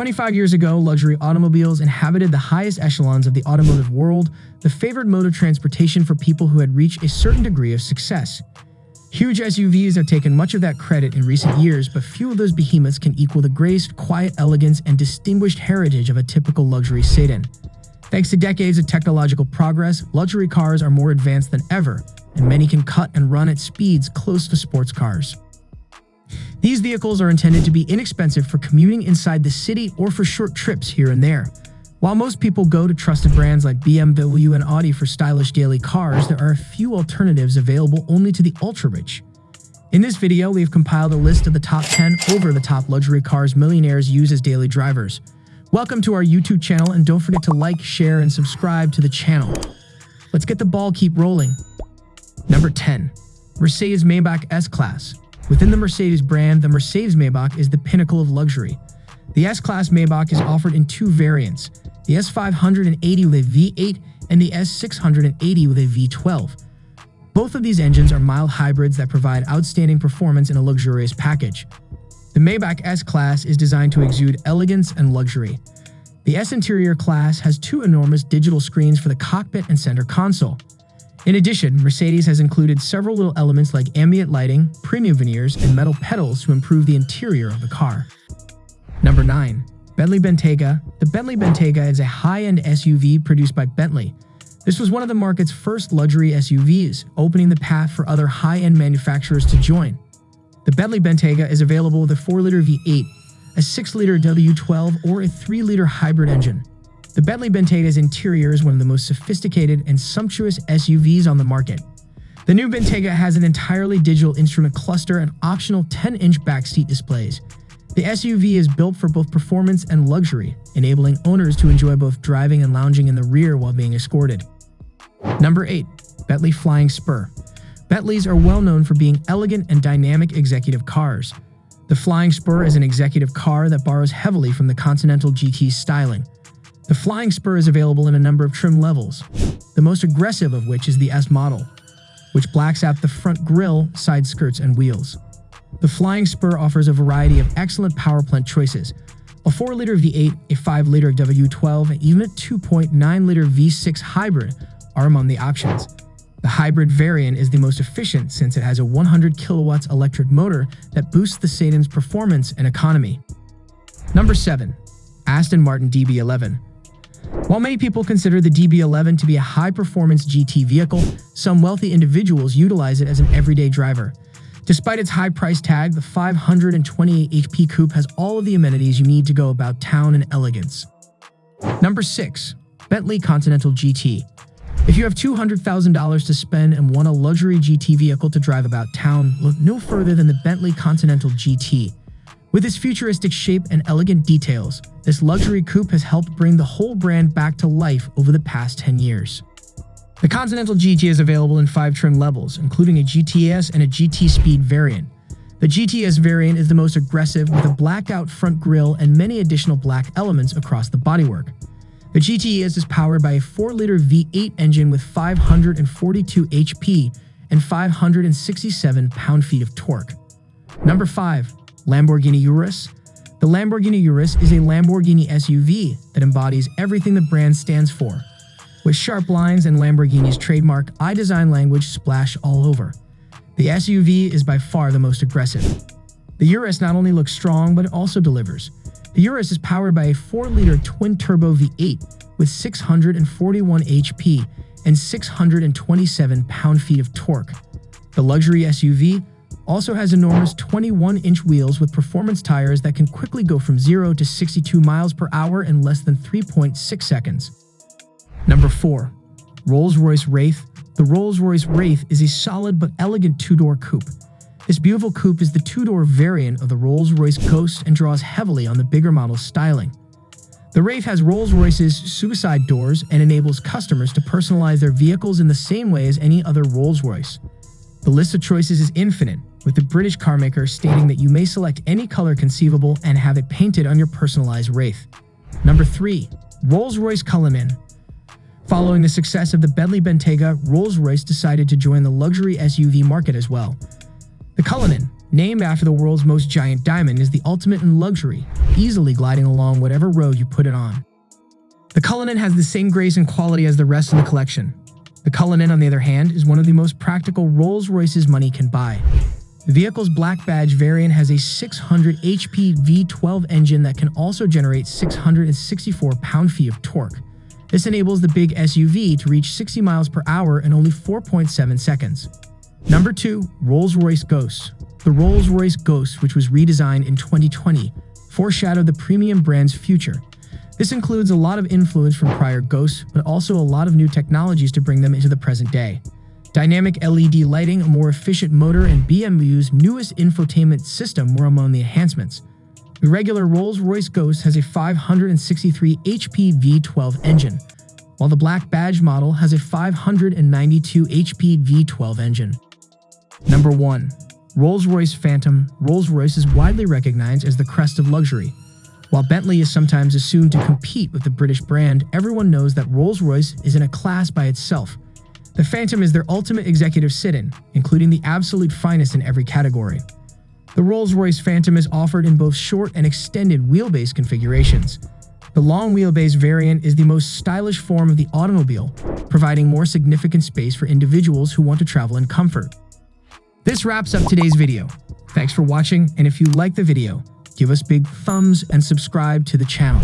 25 years ago, luxury automobiles inhabited the highest echelons of the automotive world, the favored mode of transportation for people who had reached a certain degree of success. Huge SUVs have taken much of that credit in recent years, but few of those behemoths can equal the graced, quiet elegance and distinguished heritage of a typical luxury sedan. Thanks to decades of technological progress, luxury cars are more advanced than ever, and many can cut and run at speeds close to sports cars. These vehicles are intended to be inexpensive for commuting inside the city or for short trips here and there. While most people go to trusted brands like BMW and Audi for stylish daily cars, there are a few alternatives available only to the ultra-rich. In this video, we have compiled a list of the top 10 over-the-top luxury cars millionaires use as daily drivers. Welcome to our YouTube channel and don't forget to like, share, and subscribe to the channel. Let's get the ball keep rolling. Number 10. Mercedes-Maybach S-Class Within the Mercedes brand, the Mercedes-Maybach is the pinnacle of luxury. The S-Class Maybach is offered in two variants, the S580 with a V8 and the S680 with a V12. Both of these engines are mild hybrids that provide outstanding performance in a luxurious package. The Maybach S-Class is designed to exude elegance and luxury. The S interior class has two enormous digital screens for the cockpit and center console. In addition, Mercedes has included several little elements like ambient lighting, premium veneers, and metal pedals to improve the interior of the car. Number 9. Bentley Bentayga The Bentley Bentayga is a high-end SUV produced by Bentley. This was one of the market's first luxury SUVs, opening the path for other high-end manufacturers to join. The Bentley Bentayga is available with a 4-liter V8, a 6-liter W12, or a 3-liter hybrid engine. The Bentley Bentayga's interior is one of the most sophisticated and sumptuous SUVs on the market. The new Bentayga has an entirely digital instrument cluster and optional 10-inch backseat displays. The SUV is built for both performance and luxury, enabling owners to enjoy both driving and lounging in the rear while being escorted. Number 8. Bentley Flying Spur Bentleys are well known for being elegant and dynamic executive cars. The Flying Spur is an executive car that borrows heavily from the Continental GT's styling. The Flying Spur is available in a number of trim levels, the most aggressive of which is the S model, which blacks out the front grille, side skirts, and wheels. The Flying Spur offers a variety of excellent power plant choices, a 4-liter V8, a 5-liter W12, and even a 2.9-liter V6 hybrid are among the options. The hybrid variant is the most efficient since it has a 100 kilowatts electric motor that boosts the sedan's performance and economy. Number 7. Aston Martin DB11 while many people consider the DB11 to be a high-performance GT vehicle, some wealthy individuals utilize it as an everyday driver. Despite its high price tag, the 528 HP coupe has all of the amenities you need to go about town in elegance. Number 6. Bentley Continental GT If you have $200,000 to spend and want a luxury GT vehicle to drive about town, look no further than the Bentley Continental GT. With its futuristic shape and elegant details, this luxury coupe has helped bring the whole brand back to life over the past 10 years. The Continental GT is available in five trim levels, including a GTS and a GT Speed variant. The GTS variant is the most aggressive with a blacked-out front grille and many additional black elements across the bodywork. The GTS is powered by a 4-liter V8 engine with 542 HP and 567 pound-feet of torque. Number 5. Lamborghini Urus. The Lamborghini Urus is a Lamborghini SUV that embodies everything the brand stands for, with sharp lines and Lamborghini's trademark I-design language splash all over. The SUV is by far the most aggressive. The Urus not only looks strong, but it also delivers. The Urus is powered by a 4-liter twin-turbo V8 with 641 HP and 627 pound-feet of torque. The luxury SUV also has enormous 21-inch wheels with performance tires that can quickly go from 0 to 62 miles per hour in less than 3.6 seconds. Number 4. Rolls-Royce Wraith The Rolls-Royce Wraith is a solid but elegant two-door coupe. This beautiful coupe is the two-door variant of the Rolls-Royce Ghost and draws heavily on the bigger model's styling. The Wraith has Rolls-Royce's suicide doors and enables customers to personalize their vehicles in the same way as any other Rolls-Royce. The list of choices is infinite, with the British carmaker stating that you may select any color conceivable and have it painted on your personalized Wraith. Number 3. Rolls-Royce Cullinan Following the success of the Bentley Bentayga, Rolls-Royce decided to join the luxury SUV market as well. The Cullinan, Named after the world's most giant diamond, is the ultimate in luxury, easily gliding along whatever road you put it on. The Cullinan has the same grace and quality as the rest of the collection. The Cullinan, on the other hand, is one of the most practical Rolls-Royces money can buy. The vehicle's black badge variant has a 600 HP V12 engine that can also generate 664 pound-feet of torque. This enables the big SUV to reach 60 miles per hour in only 4.7 seconds. Number 2. Rolls-Royce Ghost The Rolls-Royce Ghost, which was redesigned in 2020, foreshadowed the premium brand's future. This includes a lot of influence from prior Ghosts, but also a lot of new technologies to bring them into the present day. Dynamic LED lighting, a more efficient motor, and BMW's newest infotainment system were among the enhancements. The regular Rolls-Royce Ghost has a 563 HP V12 engine, while the Black Badge model has a 592 HP V12 engine. Number 1. Rolls-Royce Phantom Rolls-Royce is widely recognized as the crest of luxury, while Bentley is sometimes assumed to compete with the British brand, everyone knows that Rolls-Royce is in a class by itself. The Phantom is their ultimate executive sit-in, including the absolute finest in every category. The Rolls-Royce Phantom is offered in both short and extended wheelbase configurations. The long wheelbase variant is the most stylish form of the automobile, providing more significant space for individuals who want to travel in comfort. This wraps up today's video. Thanks for watching, and if you liked the video, give us big thumbs and subscribe to the channel.